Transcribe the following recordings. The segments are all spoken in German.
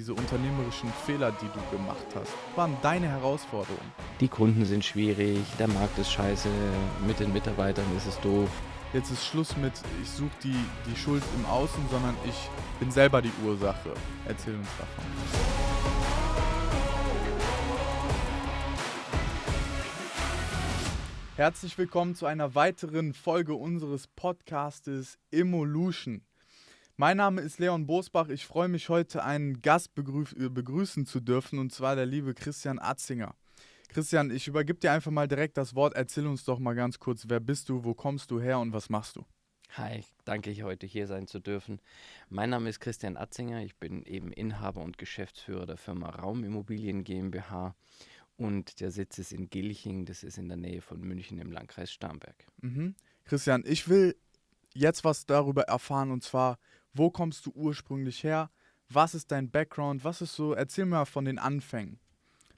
diese unternehmerischen Fehler, die du gemacht hast? Was waren deine Herausforderungen? Die Kunden sind schwierig, der Markt ist scheiße, mit den Mitarbeitern ist es doof. Jetzt ist Schluss mit, ich suche die, die Schuld im Außen, sondern ich bin selber die Ursache. Erzähl uns davon. Herzlich willkommen zu einer weiteren Folge unseres Podcastes Evolution. Mein Name ist Leon Bosbach. Ich freue mich heute, einen Gast begrü äh, begrüßen zu dürfen, und zwar der liebe Christian Atzinger. Christian, ich übergebe dir einfach mal direkt das Wort. Erzähl uns doch mal ganz kurz, wer bist du, wo kommst du her und was machst du? Hi, danke, heute hier sein zu dürfen. Mein Name ist Christian Atzinger. Ich bin eben Inhaber und Geschäftsführer der Firma Raumimmobilien GmbH und der Sitz ist in Gilching, das ist in der Nähe von München im Landkreis Starnberg. Mhm. Christian, ich will jetzt was darüber erfahren und zwar, wo kommst du ursprünglich her? Was ist dein Background? Was ist so, erzähl mir von den Anfängen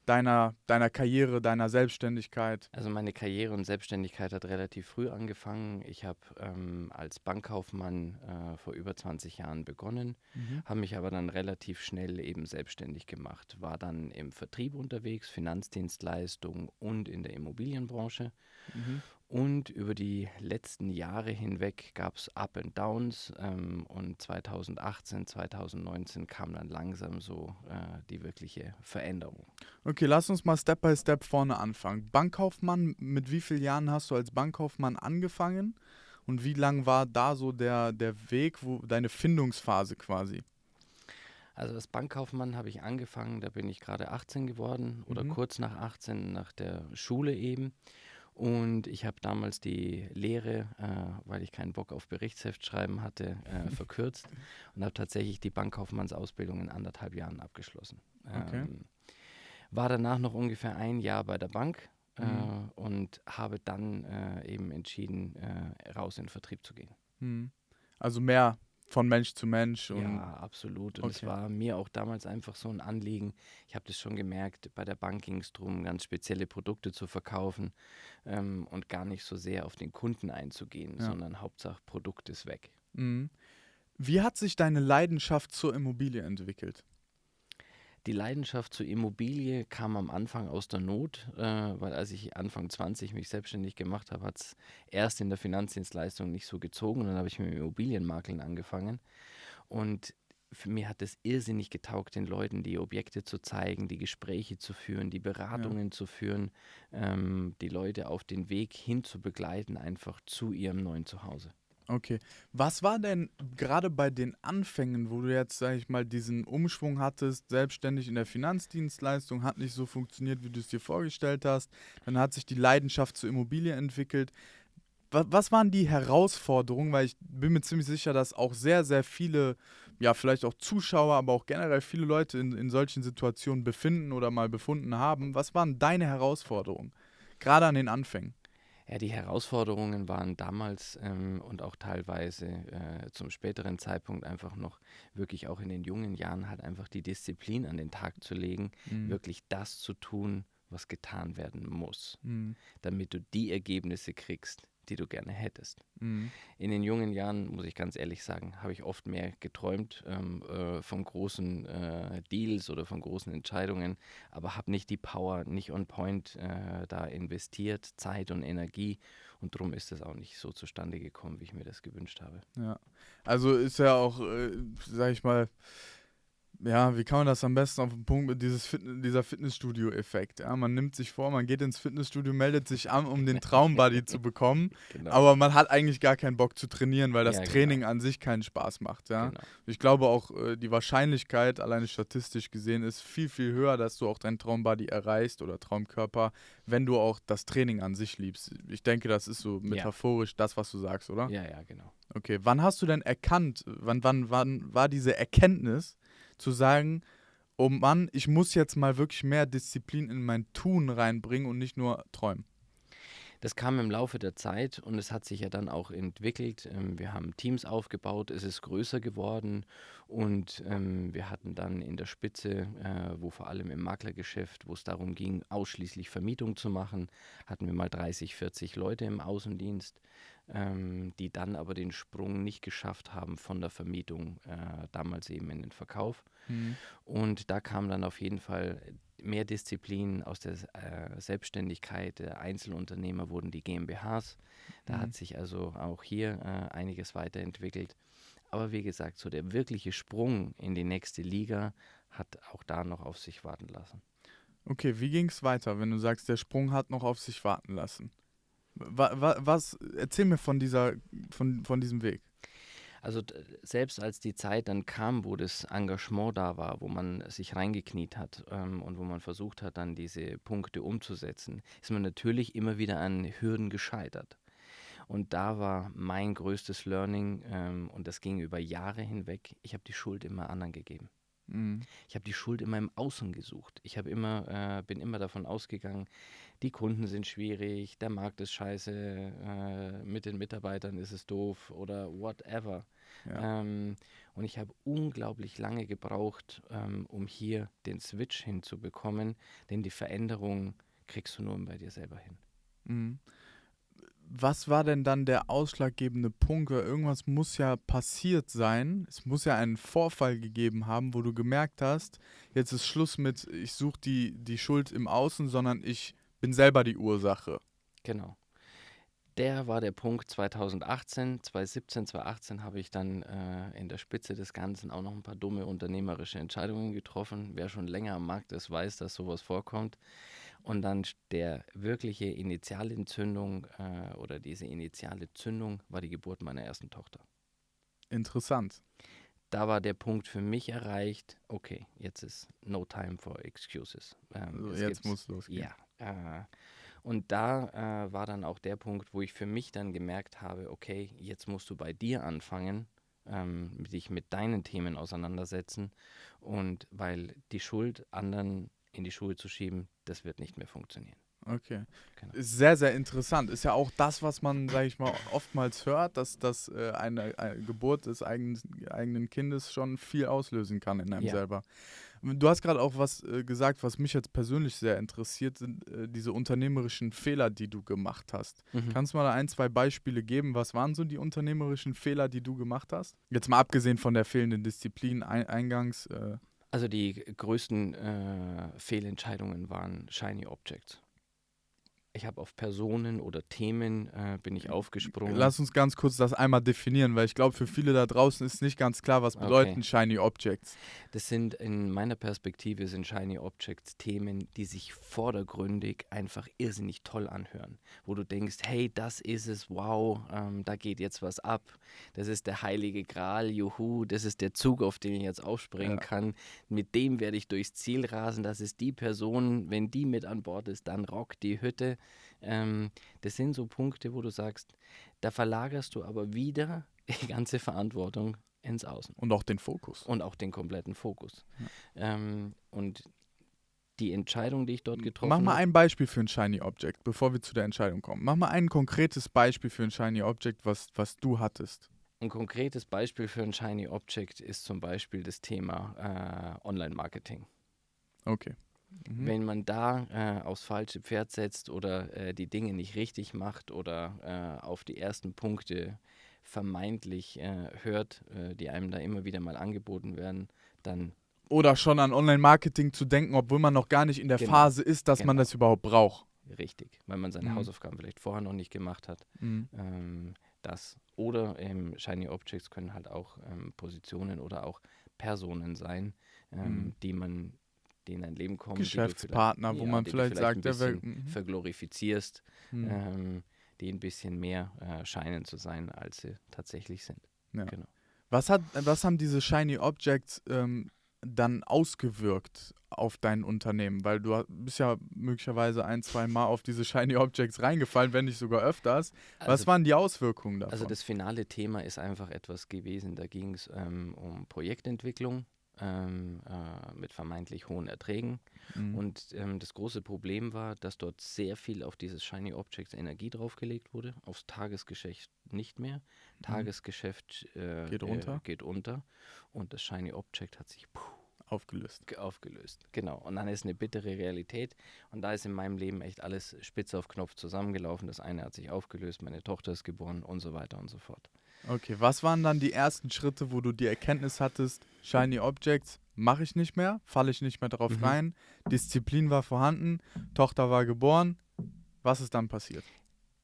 deiner, deiner Karriere, deiner Selbstständigkeit? Also meine Karriere und Selbstständigkeit hat relativ früh angefangen. Ich habe ähm, als Bankkaufmann äh, vor über 20 Jahren begonnen, mhm. habe mich aber dann relativ schnell eben selbstständig gemacht, war dann im Vertrieb unterwegs, Finanzdienstleistung und in der Immobilienbranche. Mhm. Und über die letzten Jahre hinweg gab es Up and Downs ähm, und 2018, 2019 kam dann langsam so äh, die wirkliche Veränderung. Okay, lass uns mal Step by Step vorne anfangen. Bankkaufmann, mit wie vielen Jahren hast du als Bankkaufmann angefangen und wie lang war da so der, der Weg, wo deine Findungsphase quasi? Also als Bankkaufmann habe ich angefangen, da bin ich gerade 18 geworden oder mhm. kurz nach 18 nach der Schule eben. Und ich habe damals die Lehre, äh, weil ich keinen Bock auf Berichtsheft schreiben hatte, äh, verkürzt und habe tatsächlich die Bankkaufmannsausbildung in anderthalb Jahren abgeschlossen. Okay. Ähm, war danach noch ungefähr ein Jahr bei der Bank äh, mhm. und habe dann äh, eben entschieden, äh, raus in den Vertrieb zu gehen. Mhm. Also mehr von Mensch zu Mensch. ja, absolut. Und es war mir auch damals einfach so ein Anliegen. Ich habe das schon gemerkt, bei der Bank ging es darum, ganz spezielle Produkte zu verkaufen ähm, und gar nicht so sehr auf den Kunden einzugehen, ja. sondern Hauptsache Produkt ist weg. Mhm. Wie hat sich deine Leidenschaft zur Immobilie entwickelt? Die Leidenschaft zur Immobilie kam am Anfang aus der Not, äh, weil als ich Anfang 20 mich selbstständig gemacht habe, hat es erst in der Finanzdienstleistung nicht so gezogen und dann habe ich mit Immobilienmakeln angefangen. Und für mich hat es irrsinnig getaugt, den Leuten die Objekte zu zeigen, die Gespräche zu führen, die Beratungen ja. zu führen, ähm, die Leute auf den Weg hin zu begleiten, einfach zu ihrem neuen Zuhause. Okay. Was war denn gerade bei den Anfängen, wo du jetzt, sag ich mal, diesen Umschwung hattest, selbstständig in der Finanzdienstleistung, hat nicht so funktioniert, wie du es dir vorgestellt hast, dann hat sich die Leidenschaft zur Immobilie entwickelt. Was waren die Herausforderungen? Weil ich bin mir ziemlich sicher, dass auch sehr, sehr viele, ja, vielleicht auch Zuschauer, aber auch generell viele Leute in, in solchen Situationen befinden oder mal befunden haben. Was waren deine Herausforderungen? Gerade an den Anfängen. Ja, die Herausforderungen waren damals ähm, und auch teilweise äh, zum späteren Zeitpunkt einfach noch wirklich auch in den jungen Jahren halt einfach die Disziplin an den Tag zu legen, mhm. wirklich das zu tun, was getan werden muss, mhm. damit du die Ergebnisse kriegst, die du gerne hättest. Mhm. In den jungen Jahren, muss ich ganz ehrlich sagen, habe ich oft mehr geträumt ähm, äh, von großen äh, Deals oder von großen Entscheidungen, aber habe nicht die Power, nicht on point äh, da investiert, Zeit und Energie. Und darum ist das auch nicht so zustande gekommen, wie ich mir das gewünscht habe. Ja, also ist ja auch, äh, sag ich mal, ja, wie kann man das am besten auf den Punkt mit dieses Fit dieser Fitnessstudio-Effekt? Ja, man nimmt sich vor, man geht ins Fitnessstudio, meldet sich an, um den Traumbody zu bekommen, genau. aber man hat eigentlich gar keinen Bock zu trainieren, weil das ja, Training genau. an sich keinen Spaß macht. Ja? Genau. Ich glaube auch, äh, die Wahrscheinlichkeit, alleine statistisch gesehen, ist viel, viel höher, dass du auch deinen Traumbody erreichst oder Traumkörper, wenn du auch das Training an sich liebst. Ich denke, das ist so metaphorisch ja. das, was du sagst, oder? Ja, ja, genau. Okay, wann hast du denn erkannt, wann, wann, wann war diese Erkenntnis, zu sagen, oh Mann, ich muss jetzt mal wirklich mehr Disziplin in mein Tun reinbringen und nicht nur träumen. Das kam im Laufe der Zeit und es hat sich ja dann auch entwickelt. Ähm, wir haben Teams aufgebaut, es ist größer geworden und ähm, wir hatten dann in der Spitze, äh, wo vor allem im Maklergeschäft, wo es darum ging, ausschließlich Vermietung zu machen, hatten wir mal 30, 40 Leute im Außendienst, ähm, die dann aber den Sprung nicht geschafft haben von der Vermietung, äh, damals eben in den Verkauf. Mhm. Und da kam dann auf jeden Fall mehr Disziplin aus der äh, Selbstständigkeit der Einzelunternehmer wurden die GmbHs. Da mhm. hat sich also auch hier äh, einiges weiterentwickelt. Aber wie gesagt, so der wirkliche Sprung in die nächste Liga hat auch da noch auf sich warten lassen. Okay, wie ging es weiter, wenn du sagst, der Sprung hat noch auf sich warten lassen? Was, was erzähl mir von dieser, von, von diesem Weg. Also selbst als die Zeit dann kam, wo das Engagement da war, wo man sich reingekniet hat ähm, und wo man versucht hat, dann diese Punkte umzusetzen, ist man natürlich immer wieder an Hürden gescheitert. Und da war mein größtes Learning, ähm, und das ging über Jahre hinweg, ich habe die Schuld immer anderen gegeben. Mhm. Ich habe die Schuld immer im Außen gesucht. Ich immer, äh, bin immer davon ausgegangen, die Kunden sind schwierig, der Markt ist scheiße, äh, mit den Mitarbeitern ist es doof oder whatever. Ja. Ähm, und ich habe unglaublich lange gebraucht, ähm, um hier den Switch hinzubekommen, denn die Veränderung kriegst du nur bei dir selber hin. Mhm. Was war denn dann der ausschlaggebende Punkt? Irgendwas muss ja passiert sein. Es muss ja einen Vorfall gegeben haben, wo du gemerkt hast, jetzt ist Schluss mit, ich suche die, die Schuld im Außen, sondern ich bin selber die Ursache. Genau. Der war der Punkt 2018, 2017, 2018 habe ich dann äh, in der Spitze des Ganzen auch noch ein paar dumme unternehmerische Entscheidungen getroffen. Wer schon länger am Markt ist, weiß, dass sowas vorkommt. Und dann der wirkliche Initialentzündung äh, oder diese initiale Zündung war die Geburt meiner ersten Tochter. Interessant. Da war der Punkt für mich erreicht, okay, jetzt ist no time for excuses. Ähm, also jetzt muss losgehen. Ja, äh, und da äh, war dann auch der Punkt, wo ich für mich dann gemerkt habe, okay, jetzt musst du bei dir anfangen, ähm, dich mit deinen Themen auseinandersetzen. Und weil die Schuld anderen in die Schuhe zu schieben, das wird nicht mehr funktionieren. Okay. Genau. Ist sehr, sehr interessant. Ist ja auch das, was man, sage ich mal, oftmals hört, dass, dass äh, eine, eine, Geburt des eigenen, eigenen Kindes schon viel auslösen kann in einem ja. selber. Du hast gerade auch was äh, gesagt, was mich jetzt persönlich sehr interessiert, sind äh, diese unternehmerischen Fehler, die du gemacht hast. Mhm. Kannst du mal ein, zwei Beispiele geben? Was waren so die unternehmerischen Fehler, die du gemacht hast? Jetzt mal abgesehen von der fehlenden Disziplin ein, eingangs. Äh. Also die größten äh, Fehlentscheidungen waren Shiny Objects. Ich habe auf Personen oder Themen äh, bin ich aufgesprungen. Lass uns ganz kurz das einmal definieren, weil ich glaube, für viele da draußen ist nicht ganz klar, was bedeuten okay. Shiny Objects. Das sind in meiner Perspektive sind Shiny Objects Themen, die sich vordergründig einfach irrsinnig toll anhören, wo du denkst, hey, das ist es, wow, ähm, da geht jetzt was ab. Das ist der heilige Gral, juhu, das ist der Zug, auf den ich jetzt aufspringen ja. kann. Mit dem werde ich durchs Ziel rasen. Das ist die Person, wenn die mit an Bord ist, dann rockt die Hütte. Ähm, das sind so Punkte, wo du sagst, da verlagerst du aber wieder die ganze Verantwortung ins Außen. Und auch den Fokus. Und auch den kompletten Fokus. Ja. Ähm, und die Entscheidung, die ich dort getroffen habe. Mach mal ein Beispiel für ein Shiny Object, bevor wir zu der Entscheidung kommen. Mach mal ein konkretes Beispiel für ein Shiny Object, was, was du hattest. Ein konkretes Beispiel für ein Shiny Object ist zum Beispiel das Thema äh, Online-Marketing. Okay. Mhm. Wenn man da äh, aufs falsche Pferd setzt oder äh, die Dinge nicht richtig macht oder äh, auf die ersten Punkte vermeintlich äh, hört, äh, die einem da immer wieder mal angeboten werden, dann. Oder schon an Online-Marketing zu denken, obwohl man noch gar nicht in der genau. Phase ist, dass genau. man das überhaupt braucht. Richtig, weil man seine mhm. Hausaufgaben vielleicht vorher noch nicht gemacht hat. Mhm. Ähm, das. Oder ähm, Shiny Objects können halt auch ähm, Positionen oder auch Personen sein, ähm, mhm. die man die in dein Leben kommen. Geschäftspartner, wo ja, man vielleicht, vielleicht sagt, der. Mhm. Verglorifizierst, mhm. ähm, die ein bisschen mehr äh, scheinen zu sein, als sie tatsächlich sind. Ja. Genau. Was, hat, was haben diese Shiny Objects ähm, dann ausgewirkt auf dein Unternehmen? Weil du bist ja möglicherweise ein, zwei Mal auf diese Shiny Objects reingefallen, wenn nicht sogar öfters. Was also, waren die Auswirkungen davon? Also das finale Thema ist einfach etwas gewesen, da ging es ähm, um Projektentwicklung ähm, äh, mit vermeintlich hohen Erträgen. Mhm. Und ähm, das große Problem war, dass dort sehr viel auf dieses Shiny Objects Energie draufgelegt wurde, aufs Tagesgeschäft nicht mehr. Tagesgeschäft äh, Mhm. Geht unter. Äh, geht unter und das Shiny Object hat sich puh, Aufgelöst. ge- aufgelöst. Genau. Und dann ist eine bittere Realität. Und da ist in meinem Leben echt alles spitze auf Knopf zusammengelaufen. Das eine hat sich aufgelöst, meine Tochter ist geboren und so weiter und so fort. Okay, was waren dann die ersten Schritte, wo du die Erkenntnis hattest, Shiny Objects mache ich nicht mehr, falle ich nicht mehr drauf Mhm. rein, Disziplin war vorhanden, Tochter war geboren. Was ist dann passiert?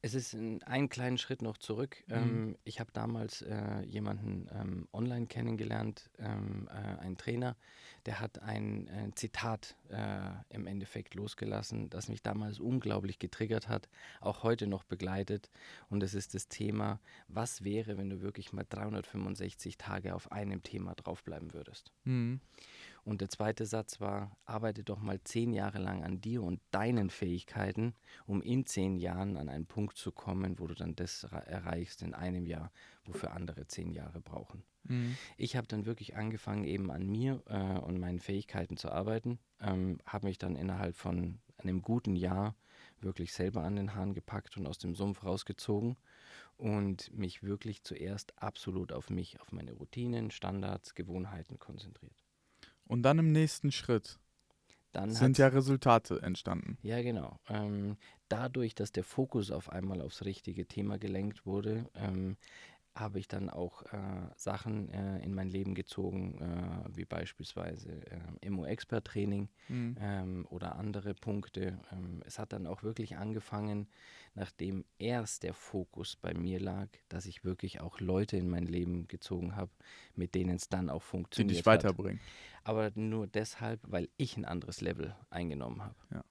Es ist ein, einen kleinen Schritt noch zurück. Mhm. Ähm, ich habe damals äh, jemanden ähm, online kennengelernt, ähm, äh, einen Trainer, der hat ein, äh, Zitat äh, im Endeffekt losgelassen, das mich damals unglaublich getriggert hat, auch heute noch begleitet. Und es ist das Thema, was wäre, wenn du wirklich mal 365 Tage auf einem Thema draufbleiben würdest? Mhm. Und der zweite Satz war, arbeite doch mal zehn Jahre lang an dir und deinen Fähigkeiten, um in zehn Jahren an einen Punkt zu kommen, wo du dann das erreichst in einem Jahr, wofür andere zehn Jahre brauchen. Mhm. Ich habe dann wirklich angefangen, eben an mir äh, und meinen Fähigkeiten zu arbeiten, ähm, habe mich dann innerhalb von einem guten Jahr wirklich selber an den Haaren gepackt und aus dem Sumpf rausgezogen und mich wirklich zuerst absolut auf mich, auf meine Routinen, Standards, Gewohnheiten konzentriert. Und dann im nächsten Schritt Dann sind ja Resultate entstanden. Ja, genau. Ähm, dadurch, dass der Fokus auf einmal aufs richtige Thema gelenkt wurde, ähm, habe ich dann auch äh, Sachen äh, in mein Leben gezogen, äh, wie beispielsweise äh, MO-Expert-Training Mhm. ähm, oder andere Punkte. Ähm, es hat dann auch wirklich angefangen, nachdem erst der Fokus bei mir lag, dass ich wirklich auch Leute in mein Leben gezogen habe, mit denen es dann auch Die funktioniert dich hat weiterbringen. aber nur deshalb, weil ich ein anderes Level eingenommen habe. Ja.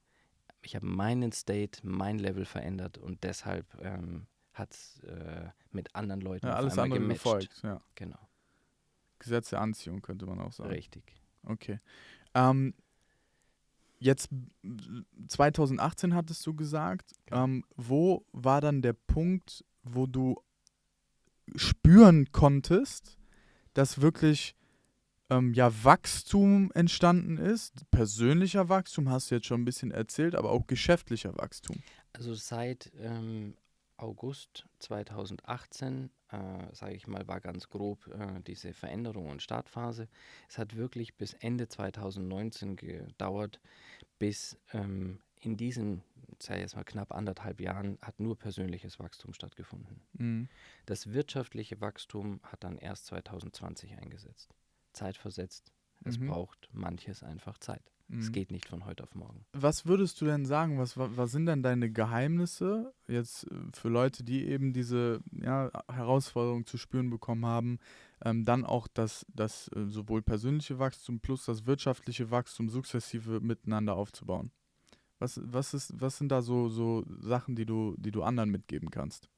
Ich habe meinen State, mein Level verändert und deshalb ähm, hat es äh, mit anderen Leuten Ja, alles andere gematcht. gefolgt. Ja. Genau, Gesetz der Anziehung könnte man auch sagen. richtig. Okay. Ähm, jetzt b- 2018 hattest du gesagt. Genau. Ähm, wo war dann der Punkt, wo du spüren konntest, dass wirklich ähm, ja Wachstum entstanden ist? Persönlicher Wachstum hast du jetzt schon ein bisschen erzählt, aber auch geschäftlicher Wachstum. Also seit ähm, August 2018, äh, sage ich mal, war ganz grob äh, diese Veränderung und Startphase. Es hat wirklich bis Ende 2019 gedauert, bis ähm, in diesen, sage ich jetzt mal knapp anderthalb Jahren, hat nur persönliches Wachstum stattgefunden. Mhm. Das wirtschaftliche Wachstum hat dann erst 2020 eingesetzt. Zeitversetzt. Es Mhm. braucht manches einfach Zeit. Es Mhm. geht nicht von heute auf morgen. Was würdest du denn sagen? Was, wa- was sind denn deine Geheimnisse jetzt äh, für Leute, die eben diese ja, Herausforderung zu spüren bekommen haben, ähm, dann auch das, das äh, sowohl persönliche Wachstum plus das wirtschaftliche Wachstum sukzessive miteinander aufzubauen? Was, was, ist, was sind da so, so Sachen, die du, die du anderen mitgeben kannst?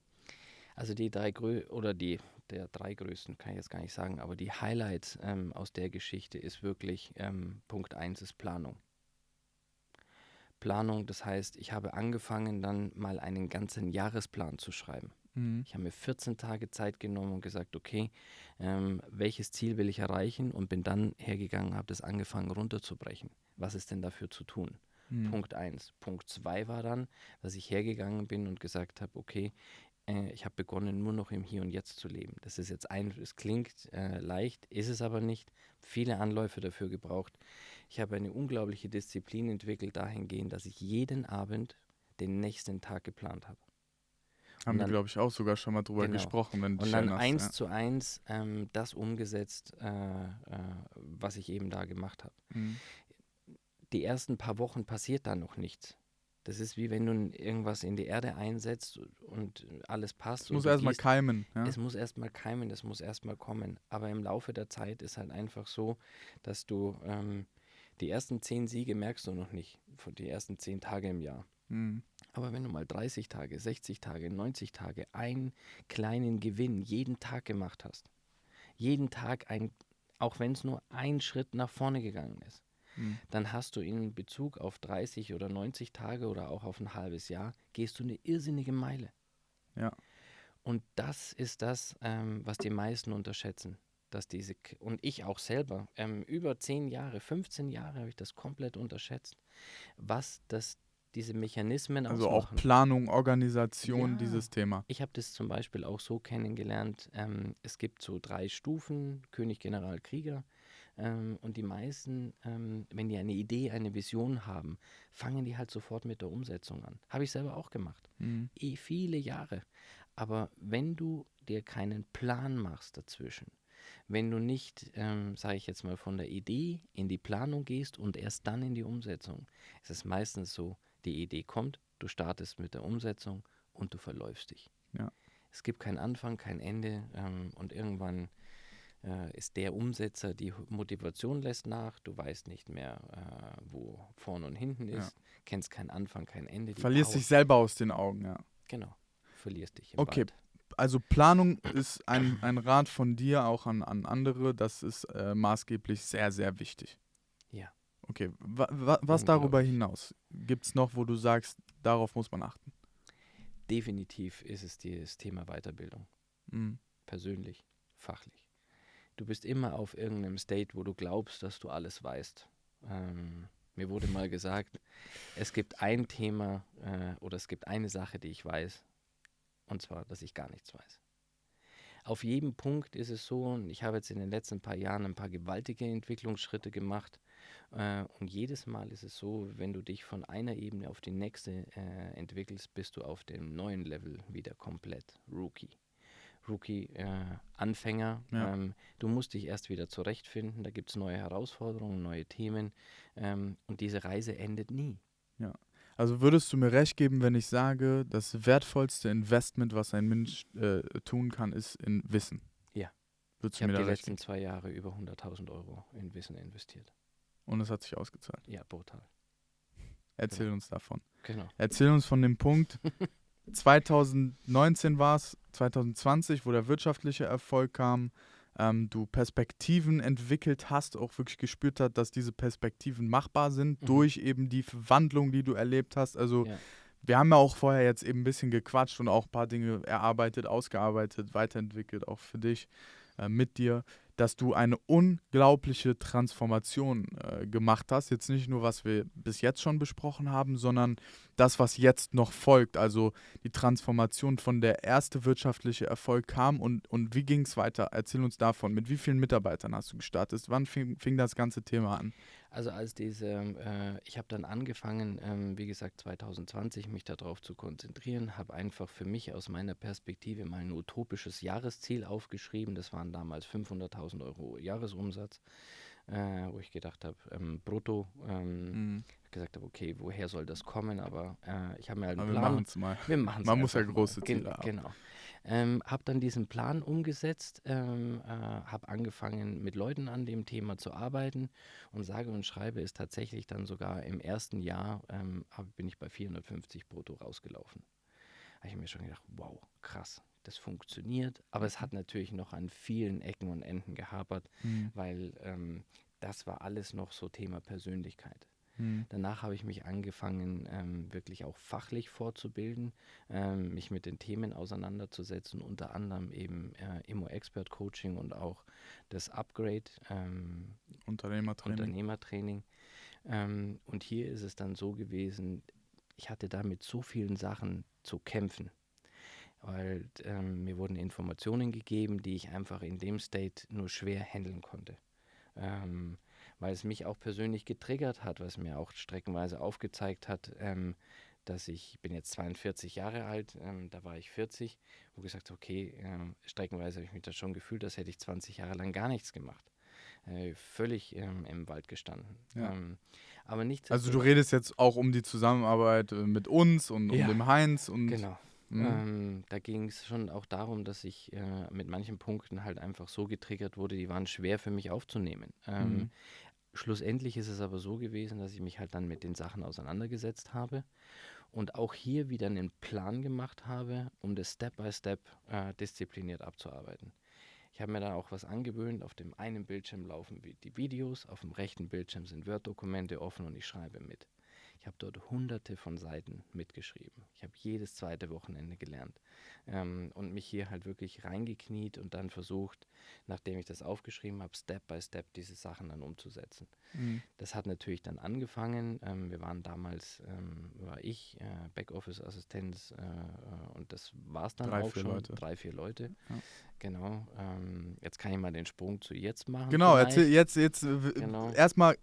Also die drei grö oder die der drei größten kann ich jetzt gar nicht sagen, aber die Highlights ähm, aus der Geschichte ist wirklich ähm, Punkt 1 ist Planung. Planung, das heißt, ich habe angefangen dann mal einen ganzen Jahresplan zu schreiben. Mhm. Ich habe mir 14 Tage Zeit genommen und gesagt, okay, ähm, welches Ziel will ich erreichen und bin dann hergegangen, habe das angefangen runterzubrechen. Was ist denn dafür zu tun? Mhm. Punkt 1. Punkt 2 war dann, dass ich hergegangen bin und gesagt habe, okay, äh, ich habe begonnen, nur noch im Hier und Jetzt zu leben. Das ist jetzt ein, es klingt äh, leicht, ist es aber nicht. Viele Anläufe dafür gebraucht. Ich habe eine unglaubliche Disziplin entwickelt dahingehend, dass ich jeden Abend den nächsten Tag geplant habe. Haben wir, dann- glaube ich, auch sogar schon mal drüber Genau. gesprochen, wenn du Und dann eins ja. zu eins ähm, das umgesetzt, äh, äh, was ich eben da gemacht habe. Mhm. die ersten paar Wochen passiert da noch nichts. Das ist wie wenn du irgendwas in die Erde einsetzt und alles passt. Es muss erstmal keimen. Ja? Es muss erstmal keimen, es muss erstmal kommen. Aber im Laufe der Zeit ist halt einfach so, dass du ähm, die ersten zehn Siege merkst du noch nicht, von die ersten zehn Tage im Jahr. Mhm. Aber wenn du mal 30 Tage, 60 Tage, 90 Tage einen kleinen Gewinn jeden Tag gemacht hast, jeden Tag ein, auch wenn es nur ein Schritt nach vorne gegangen ist, Mhm. dann hast du in Bezug auf 30 oder 90 Tage oder auch auf ein halbes Jahr, gehst du eine irrsinnige Meile. Ja. Und das ist das, ähm, was die meisten unterschätzen. dass diese, und ich auch selber, ähm, über 10 Jahre, 15 Jahre habe ich das komplett unterschätzt, was das, diese Mechanismen Also ausmachen. auch Planung, Organisation, Ja. dieses Thema. Ich habe das zum Beispiel auch so kennengelernt. Ähm, es gibt so drei Stufen, König, General, Krieger. Ähm, und die meisten, ähm, wenn die eine Idee, eine Vision haben, fangen die halt sofort mit der Umsetzung an. Habe ich selber auch gemacht. Mhm. Eh viele Jahre. Aber wenn du dir keinen Plan machst dazwischen, wenn du nicht, ähm, sage ich jetzt mal, von der Idee in die Planung gehst und erst dann in die Umsetzung, ist es meistens so, die Idee kommt, du startest mit der Umsetzung und du verläufst dich. Ja. Es gibt keinen Anfang, kein Ende ähm, und irgendwann äh, ist der Umsetzer, die Motivation lässt nach, du weißt nicht mehr, äh, wo vorne und hinten Ja. ist, kennst keinen Anfang, kein Ende. Verlierst Power- dich selber aus den Augen, ja. Genau, verlierst dich im Okay. Wald. Also Planung ist ein, ein Rat von dir auch an, an andere. Das ist äh, maßgeblich sehr, sehr wichtig. Ja. Okay, wa, wa, was darüber hinaus? Gibt es noch, wo du sagst, darauf muss man achten? Definitiv ist es das Thema Weiterbildung. Mhm. persönlich, fachlich. Du bist immer auf irgendeinem State, wo du glaubst, dass du alles weißt. Ähm, mir wurde mal gesagt, es gibt ein Thema äh, oder es gibt eine Sache, die ich weiß, und zwar, dass ich gar nichts weiß. Auf jedem Punkt ist es so, und ich habe jetzt in den letzten paar Jahren ein paar gewaltige Entwicklungsschritte gemacht, äh, und jedes Mal ist es so, wenn du dich von einer Ebene auf die nächste äh, entwickelst, bist du auf dem neuen Level wieder komplett Rookie. Rookie, äh, Anfänger. Ja. Ähm, du musst dich erst wieder zurechtfinden. Da gibt es neue Herausforderungen, neue Themen. Ähm, und diese Reise endet nie. Also würdest du mir recht geben, wenn ich sage, das wertvollste Investment, was ein Mensch äh, tun kann, ist in Wissen? Ja. Würdest Ich habe die letzten geben? zwei Jahre über 100.000 Euro in Wissen investiert. Und es hat sich ausgezahlt. Ja, brutal. Erzähl Genau. uns davon. Genau. Erzähl uns von dem Punkt, 2019 war es, 2020, wo der wirtschaftliche Erfolg kam, ähm, du Perspektiven entwickelt hast, auch wirklich gespürt hast, dass diese Perspektiven machbar sind Mhm. durch eben die Verwandlung, die du erlebt hast. Also Ja. wir haben ja auch vorher jetzt eben ein bisschen gequatscht und auch ein paar Dinge erarbeitet, ausgearbeitet, weiterentwickelt, auch für dich, äh, mit dir, dass du eine unglaubliche Transformation äh, gemacht hast. Jetzt nicht nur, was wir bis jetzt schon besprochen haben, sondern das, was jetzt noch folgt. Also die Transformation von der erste wirtschaftliche Erfolg kam und, und wie ging es weiter? Erzähl uns davon. Mit wie vielen Mitarbeitern hast du gestartet? Wann fing, fing das ganze Thema an? Also als diese, äh, ich habe dann angefangen, ähm, wie gesagt 2020, mich darauf zu konzentrieren, habe einfach für mich aus meiner Perspektive mal ein utopisches Jahresziel aufgeschrieben. Das waren damals 500.000 Euro Jahresumsatz, äh, wo ich gedacht habe, ähm, brutto, ähm, Mhm. Gesagt habe, okay, woher soll das kommen? Aber äh, ich habe mir halt einen Aber wir Plan machen es mal. wir machen Man muss ja große Ziele haben. Genau. Ähm, habe dann diesen Plan umgesetzt, ähm, äh, habe angefangen mit Leuten an dem Thema zu arbeiten und sage und schreibe ist tatsächlich dann sogar im ersten Jahr ähm, hab, bin ich bei 450 brutto rausgelaufen. Habe ich mir schon gedacht, wow, krass, das funktioniert, aber es hat natürlich noch an vielen Ecken und Enden gehapert, Mhm. weil ähm, das war alles noch so Thema Persönlichkeit. Mhm. Danach habe ich mich angefangen, ähm, wirklich auch fachlich vorzubilden, ähm, mich mit den Themen auseinanderzusetzen, unter anderem eben äh, Immo-Expert-Coaching und auch das Upgrade, ähm, Unternehmertraining. Unternehmertraining. Ähm, und hier ist es dann so gewesen, ich hatte da mit so vielen Sachen zu kämpfen, weil ähm, mir wurden Informationen gegeben, die ich einfach in dem State nur schwer handeln konnte. Ähm, weil es mich auch persönlich getriggert hat, was mir auch streckenweise aufgezeigt hat, ähm, dass ich, ich bin jetzt 42 Jahre alt, ähm, da war ich 40, wo gesagt, okay, ähm, streckenweise habe ich mich da schon gefühlt, als hätte ich 20 Jahre lang gar nichts gemacht. Äh, völlig ähm, im Wald gestanden. Ja. Ähm, aber nicht Also du redest jetzt auch um die Zusammenarbeit äh, mit uns und Ja. um dem Heinz und Genau. Mhm. Ähm, da ging es schon auch darum, dass ich äh, mit manchen Punkten halt einfach so getriggert wurde, die waren schwer für mich aufzunehmen. Ähm, Mhm. Schlussendlich ist es aber so gewesen, dass ich mich halt dann mit den Sachen auseinandergesetzt habe und auch hier wieder einen Plan gemacht habe, um das Step by Step äh, diszipliniert abzuarbeiten. Ich habe mir da auch was angewöhnt. Auf dem einen Bildschirm laufen die Videos, auf dem rechten Bildschirm sind Word-Dokumente offen und ich schreibe mit. Ich habe dort hunderte von Seiten mitgeschrieben. Ich habe jedes zweite Wochenende gelernt ähm, und mich hier halt wirklich reingekniet und dann versucht, nachdem ich das aufgeschrieben habe, Step by Step diese Sachen dann umzusetzen. Mhm. Das hat natürlich dann angefangen. Ähm, wir waren damals, ähm, war ich, äh, Backoffice-Assistenz äh, äh und das war es dann drei, auch schon. Leute. Drei, vier Leute. Ja. Genau. Ähm, jetzt kann ich mal den Sprung zu jetzt machen. Genau, jetzt, jetzt äh, genau. erstmal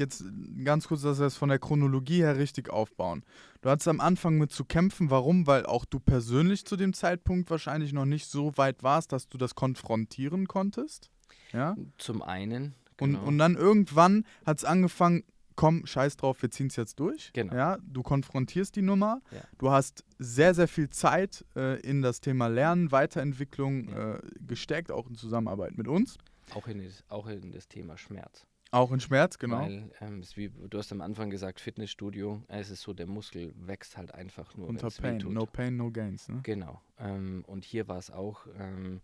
jetzt ganz kurz, dass wir es von der Chronologie her richtig aufbauen. Du hattest am Anfang mit zu kämpfen. Warum? Weil auch du persönlich zu dem Zeitpunkt wahrscheinlich noch nicht so weit warst, dass du das konfrontieren konntest. Ja? Zum einen. Genau. Und, und dann irgendwann hat es angefangen, komm, scheiß drauf, wir ziehen es jetzt durch. Genau. Ja, du konfrontierst die Nummer. Ja. Du hast sehr, sehr viel Zeit äh, in das Thema Lernen, Weiterentwicklung ja. äh, gesteckt, auch in Zusammenarbeit mit uns. Auch in, das, auch in das Thema Schmerz. Auch in Schmerz, genau. Weil, ähm, wie, du hast am Anfang gesagt, Fitnessstudio, es ist so, der Muskel wächst halt einfach nur. Unter Pain, no pain, no gains. Ne? Genau. Ähm, und hier war es auch, ähm,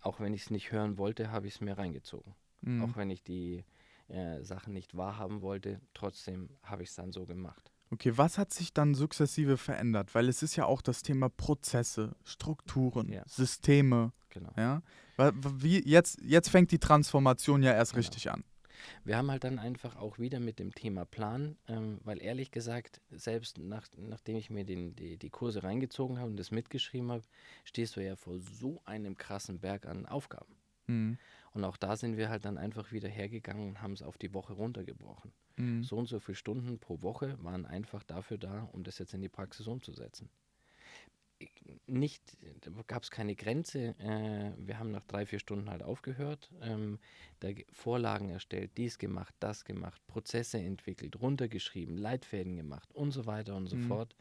auch wenn ich es nicht hören wollte, habe ich es mir reingezogen. Mhm. Auch wenn ich die äh, Sachen nicht wahrhaben wollte, trotzdem habe ich es dann so gemacht. Okay, was hat sich dann sukzessive verändert? Weil es ist ja auch das Thema Prozesse, Strukturen, ja. Systeme. Genau. Ja? Wie, jetzt, jetzt fängt die Transformation ja erst genau. richtig an. Wir haben halt dann einfach auch wieder mit dem Thema Plan, ähm, weil ehrlich gesagt, selbst nach, nachdem ich mir den, die, die Kurse reingezogen habe und das mitgeschrieben habe, stehst du ja vor so einem krassen Berg an Aufgaben. Mhm. Und auch da sind wir halt dann einfach wieder hergegangen und haben es auf die Woche runtergebrochen. Mhm. So und so viele Stunden pro Woche waren einfach dafür da, um das jetzt in die Praxis umzusetzen nicht, da gab es keine Grenze. Äh, wir haben nach drei, vier Stunden halt aufgehört, ähm, da Vorlagen erstellt, dies gemacht, das gemacht, Prozesse entwickelt, runtergeschrieben, Leitfäden gemacht und so weiter und so mhm. fort.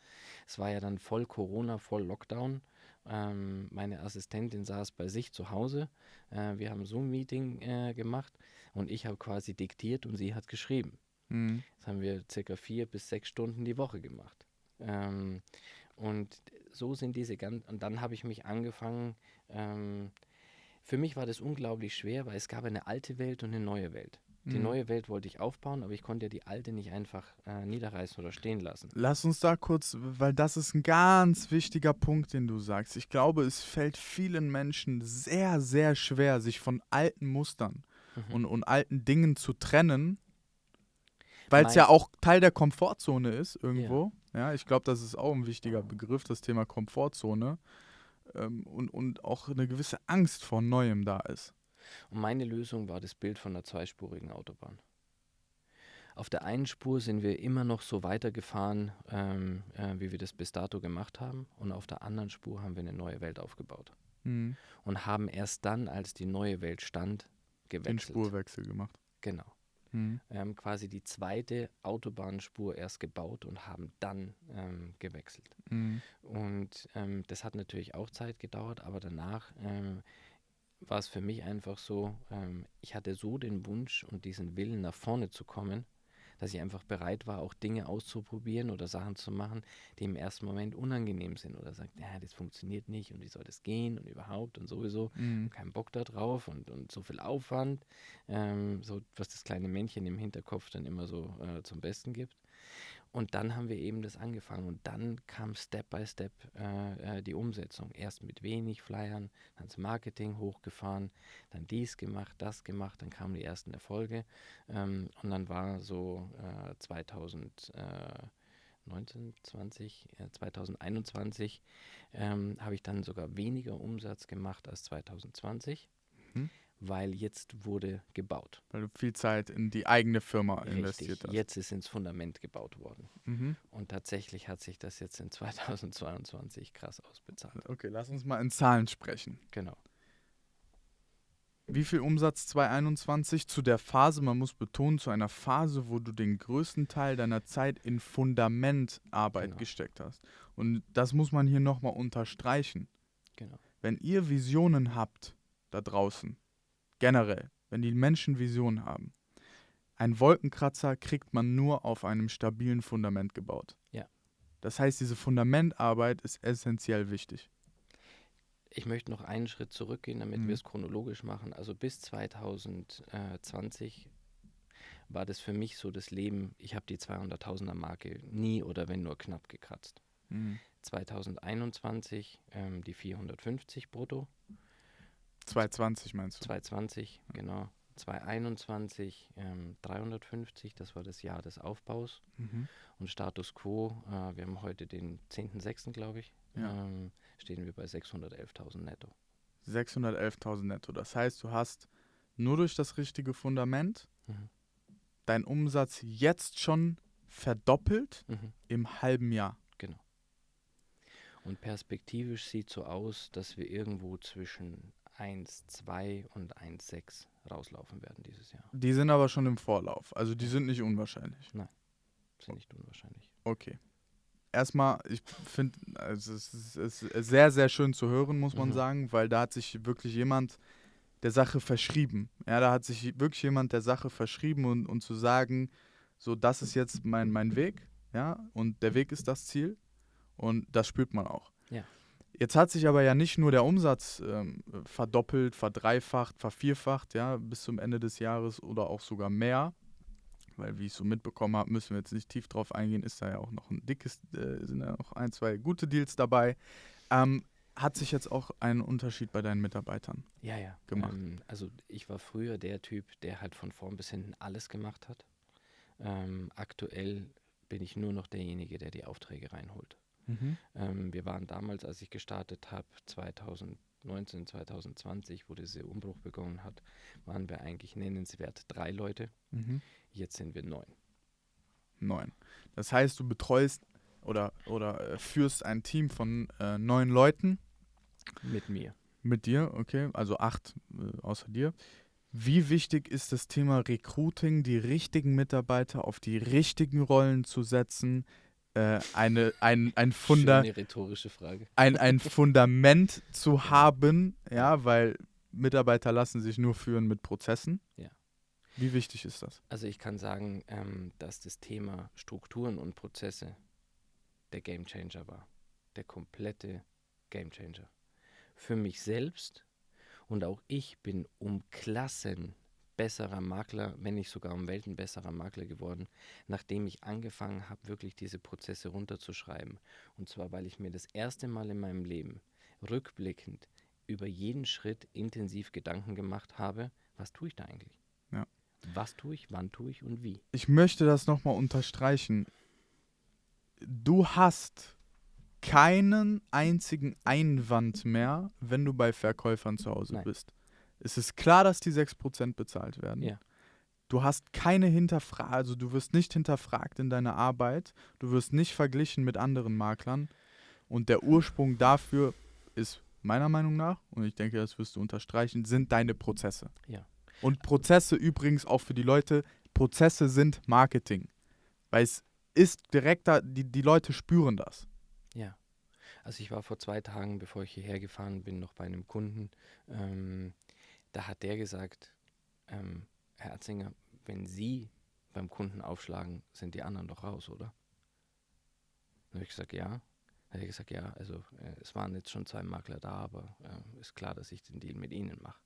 Es war ja dann voll Corona, voll Lockdown. Ähm, meine Assistentin saß bei sich zu Hause. Äh, wir haben Zoom-Meeting äh, gemacht und ich habe quasi diktiert und sie hat geschrieben. Mhm. Das haben wir circa vier bis sechs Stunden die Woche gemacht. Ähm, und so sind diese ganz, und dann habe ich mich angefangen, ähm, für mich war das unglaublich schwer, weil es gab eine alte Welt und eine neue Welt. Die mhm. neue Welt wollte ich aufbauen, aber ich konnte ja die alte nicht einfach äh, niederreißen oder stehen lassen. Lass uns da kurz, weil das ist ein ganz wichtiger Punkt, den du sagst. Ich glaube, es fällt vielen Menschen sehr, sehr schwer, sich von alten Mustern mhm. und, und alten Dingen zu trennen, weil es ja auch Teil der Komfortzone ist irgendwo. Ja, ja ich glaube, das ist auch ein wichtiger Begriff, das Thema Komfortzone. Ähm, und, und auch eine gewisse Angst vor Neuem da ist. Und meine Lösung war das Bild von einer zweispurigen Autobahn. Auf der einen Spur sind wir immer noch so weitergefahren, ähm, äh, wie wir das bis dato gemacht haben. Und auf der anderen Spur haben wir eine neue Welt aufgebaut. Mhm. Und haben erst dann, als die neue Welt stand, gewechselt. Den Spurwechsel gemacht. Genau. Mhm. Ähm, quasi die zweite Autobahnspur erst gebaut und haben dann ähm, gewechselt. Mhm. Und ähm, das hat natürlich auch Zeit gedauert, aber danach ähm, war es für mich einfach so, ähm, ich hatte so den Wunsch und diesen Willen nach vorne zu kommen, dass ich einfach bereit war, auch Dinge auszuprobieren oder Sachen zu machen, die im ersten Moment unangenehm sind oder sagt, ja, das funktioniert nicht und wie soll das gehen und überhaupt und sowieso mhm. keinen Bock da drauf und, und so viel Aufwand, ähm, so was das kleine Männchen im Hinterkopf dann immer so äh, zum Besten gibt. Und dann haben wir eben das angefangen und dann kam Step by Step äh, äh, die Umsetzung. Erst mit wenig Flyern, dann das Marketing hochgefahren, dann dies gemacht, das gemacht, dann kamen die ersten Erfolge ähm, und dann war so äh, 2019, 20, 2021 ähm, habe ich dann sogar weniger Umsatz gemacht als 2020. Mhm weil jetzt wurde gebaut. Weil du viel Zeit in die eigene Firma Richtig. investiert hast. Jetzt ist ins Fundament gebaut worden. Mhm. Und tatsächlich hat sich das jetzt in 2022 krass ausbezahlt. Okay, lass uns mal in Zahlen sprechen. Genau. Wie viel Umsatz 2021 zu der Phase, man muss betonen, zu einer Phase, wo du den größten Teil deiner Zeit in Fundamentarbeit genau. gesteckt hast. Und das muss man hier nochmal unterstreichen. Genau. Wenn ihr Visionen habt da draußen, Generell, wenn die Menschen Visionen haben. Ein Wolkenkratzer kriegt man nur auf einem stabilen Fundament gebaut. Ja. Das heißt, diese Fundamentarbeit ist essentiell wichtig. Ich möchte noch einen Schritt zurückgehen, damit mhm. wir es chronologisch machen. Also bis 2020 war das für mich so das Leben, ich habe die 200.000er Marke nie oder wenn nur knapp gekratzt. Mhm. 2021 ähm, die 450 brutto. 220 meinst du? 220, genau. 2021 ähm, 350, das war das Jahr des Aufbaus. Mhm. Und Status quo, äh, wir haben heute den 10.06., glaube ich, Ja. ähm, stehen wir bei 611.000 netto. 611.000 netto. Das heißt, du hast nur durch das richtige Fundament Mhm. deinen Umsatz jetzt schon verdoppelt Mhm. im halben Jahr. Und perspektivisch sieht so aus, dass wir irgendwo zwischen 1,2 und 1,6 rauslaufen werden dieses Jahr. Die sind aber schon im Vorlauf. Also die sind nicht unwahrscheinlich. Ist ja nicht unwahrscheinlich. Okay. Erstmal, ich finde, also es ist, es ist sehr, sehr schön zu hören, muss man Mhm. sagen, weil da hat sich wirklich jemand der Sache verschrieben. Ja, da hat sich wirklich jemand der Sache verschrieben und, und zu sagen, so, das ist jetzt mein, mein Weg, ja, und der Weg ist das Ziel und das spürt man auch. Ja. Jetzt hat sich aber ja nicht nur der Umsatz ähm, verdoppelt, verdreifacht, vervierfacht, ja, bis zum Ende des Jahres oder auch sogar mehr, weil wie ich so mitbekommen habe, müssen wir jetzt nicht tief drauf eingehen, ist da ja auch noch ein dickes, äh, sind da noch ein, zwei gute Deals dabei. Ähm, hat sich jetzt auch ein Unterschied bei deinen Mitarbeitern? Ja, ja. gemacht. Ähm, also ich war früher der Typ, der halt von vorn bis hinten alles gemacht hat. Ähm, aktuell bin ich nur noch derjenige, der die Aufträge reinholt. Ähm, wir waren damals, als ich gestartet habe, 2019, 2020, wo dieser Umbruch begonnen hat, waren wir eigentlich nennenswert drei Leute. Mhm. Jetzt sind wir neun. Neun. Das heißt, du betreust oder, oder äh, führst ein Team von äh, neun Leuten Mit mir. mit dir, okay, also acht äh, außer dir. Wie wichtig ist das Thema Recruiting, die richtigen Mitarbeiter auf die richtigen Rollen zu setzen, äh, eine, ein, ein, Funda rhetorische Frage. ein, ein Fundament zu haben, ja, weil Mitarbeiter lassen sich nur führen mit Prozessen. Ja. Wie wichtig ist das? Also ich kann sagen, ähm, dass das Thema Strukturen und Prozesse der Gamechanger war. Der komplette Gamechanger. Für mich selbst und auch ich bin um Klassen besserer Makler, wenn nicht sogar um Welten besserer Makler geworden, nachdem ich angefangen habe, wirklich diese Prozesse runterzuschreiben. Und zwar, weil ich mir das erste Mal in meinem Leben rückblickend über jeden Schritt intensiv Gedanken gemacht habe, was tue ich da eigentlich? Ja. Was tue ich, wann tue ich und wie? Ich möchte das nochmal unterstreichen. Du hast keinen einzigen Einwand mehr, wenn du bei Verkäufern zu Hause Nein. bist. Es ist klar, dass die 6% bezahlt werden. Ja. Du hast keine Hinterfrage, also du wirst nicht hinterfragt in deiner Arbeit, du wirst nicht verglichen mit anderen Maklern. Und der Ursprung dafür ist meiner Meinung nach, und ich denke, das wirst du unterstreichen, sind deine Prozesse. Ja. Und Prozesse übrigens auch für die Leute, Prozesse sind Marketing. Weil es ist direkter, die, die Leute spüren das. Ja. Also ich war vor zwei Tagen, bevor ich hierher gefahren bin, noch bei einem Kunden. Ähm, da hat der gesagt, ähm, Herr Erzinger, wenn Sie beim Kunden aufschlagen, sind die anderen doch raus, oder? Dann habe ich gesagt, ja. Dann hat er gesagt, ja, also äh, es waren jetzt schon zwei Makler da, aber äh, ist klar, dass ich den Deal mit Ihnen mache.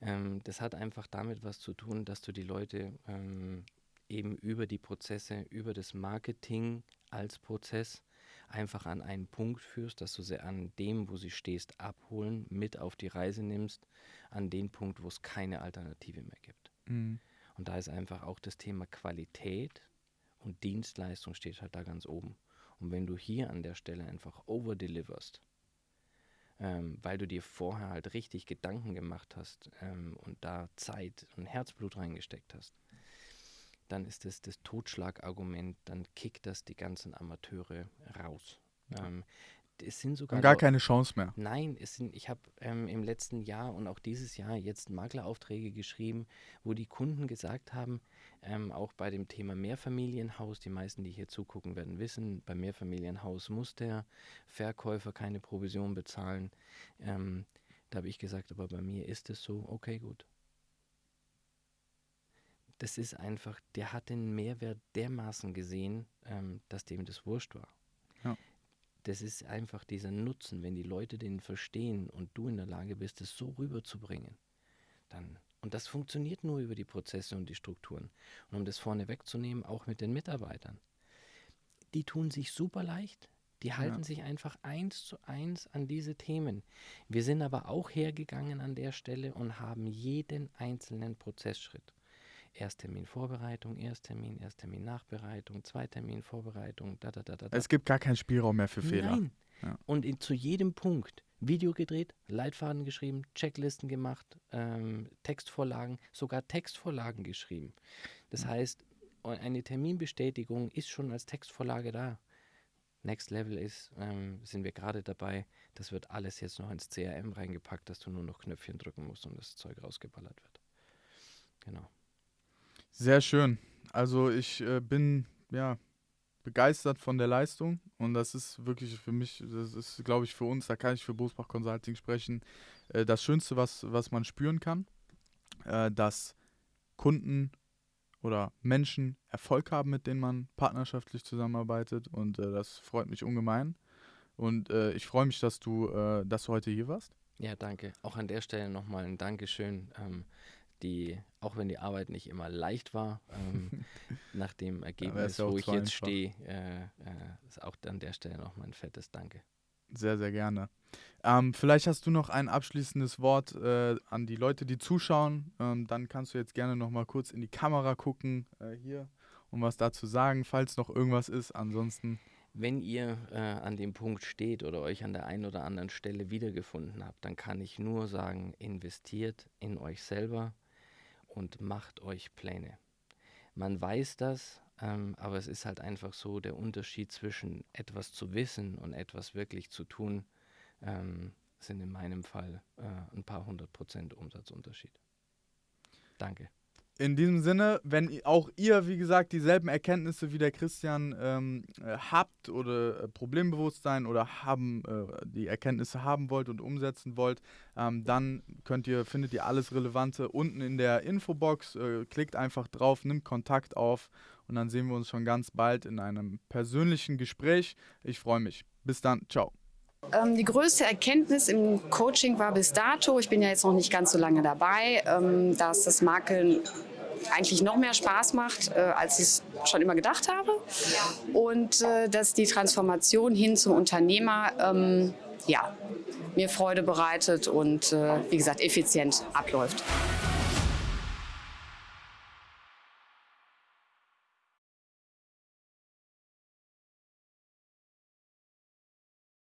Ähm, das hat einfach damit was zu tun, dass du die Leute ähm, eben über die Prozesse, über das Marketing als Prozess einfach an einen Punkt führst, dass du sie an dem, wo sie stehst, abholen, mit auf die Reise nimmst, an den Punkt, wo es keine Alternative mehr gibt. Mhm. Und da ist einfach auch das Thema Qualität und Dienstleistung steht halt da ganz oben. Und wenn du hier an der Stelle einfach overdeliverst, ähm, weil du dir vorher halt richtig Gedanken gemacht hast ähm, und da Zeit und Herzblut reingesteckt hast, dann ist das das Totschlagargument, dann kickt das die ganzen Amateure raus. Ja. Ähm, es sind sogar gar keine Chance mehr. Nein, es sind, ich habe ähm, im letzten Jahr und auch dieses Jahr jetzt Makleraufträge geschrieben, wo die Kunden gesagt haben, ähm, auch bei dem Thema Mehrfamilienhaus, die meisten, die hier zugucken, werden wissen, beim Mehrfamilienhaus muss der Verkäufer keine Provision bezahlen. Ähm, da habe ich gesagt, aber bei mir ist es so, okay, gut. Das ist einfach, der hat den Mehrwert dermaßen gesehen, ähm, dass dem das wurscht war das ist einfach dieser Nutzen, wenn die Leute den verstehen und du in der Lage bist, es so rüberzubringen, dann Und das funktioniert nur über die Prozesse und die Strukturen. Und um das vorne wegzunehmen, auch mit den Mitarbeitern. Die tun sich super leicht. Die halten ja. sich einfach eins zu eins an diese Themen. Wir sind aber auch hergegangen an der Stelle und haben jeden einzelnen Prozessschritt. Ersttermin Vorbereitung, Ersttermin, Ersttermin Nachbereitung, Zweitermin Vorbereitung, da, da, da, da. Es gibt gar keinen Spielraum mehr für Fehler. Nein. Ja. Und in, zu jedem Punkt Video gedreht, Leitfaden geschrieben, Checklisten gemacht, ähm, Textvorlagen, sogar Textvorlagen geschrieben. Das mhm. heißt, eine Terminbestätigung ist schon als Textvorlage da. Next Level ist, ähm, sind wir gerade dabei, das wird alles jetzt noch ins CRM reingepackt, dass du nur noch Knöpfchen drücken musst und das Zeug rausgeballert wird. Genau. Sehr schön. Also ich äh, bin ja begeistert von der Leistung und das ist wirklich für mich, das ist glaube ich für uns, da kann ich für Bosbach Consulting sprechen, äh, das Schönste, was, was man spüren kann, äh, dass Kunden oder Menschen Erfolg haben, mit denen man partnerschaftlich zusammenarbeitet und äh, das freut mich ungemein und äh, ich freue mich, dass du, äh, dass du heute hier warst. Ja, danke. Auch an der Stelle nochmal ein Dankeschön. Ähm, die, auch wenn die Arbeit nicht immer leicht war, ähm, nach dem Ergebnis, wo ich jetzt stehe, äh, äh, ist auch an der Stelle nochmal ein fettes Danke. Sehr, sehr gerne. Ähm, vielleicht hast du noch ein abschließendes Wort äh, an die Leute, die zuschauen. Ähm, dann kannst du jetzt gerne nochmal kurz in die Kamera gucken, äh, hier, um was dazu sagen, falls noch irgendwas ist. Ansonsten. Wenn ihr äh, an dem Punkt steht oder euch an der einen oder anderen Stelle wiedergefunden habt, dann kann ich nur sagen, investiert in euch selber, und macht euch Pläne. Man weiß das, ähm, aber es ist halt einfach so der Unterschied zwischen etwas zu wissen und etwas wirklich zu tun, ähm, sind in meinem Fall äh, ein paar hundert Prozent Umsatzunterschied. Danke. In diesem Sinne, wenn auch ihr, wie gesagt, dieselben Erkenntnisse wie der Christian ähm, äh, habt oder äh, Problembewusstsein oder haben äh, die Erkenntnisse haben wollt und umsetzen wollt, ähm, dann könnt ihr, findet ihr alles Relevante unten in der Infobox. Äh, klickt einfach drauf, nimmt Kontakt auf und dann sehen wir uns schon ganz bald in einem persönlichen Gespräch. Ich freue mich. Bis dann. Ciao. Ähm, die größte Erkenntnis im Coaching war bis dato, ich bin ja jetzt noch nicht ganz so lange dabei, ähm, dass das Makeln eigentlich noch mehr Spaß macht, äh, als ich es schon immer gedacht habe. Und äh, dass die Transformation hin zum Unternehmer ähm, ja, mir Freude bereitet und, äh, wie gesagt, effizient abläuft.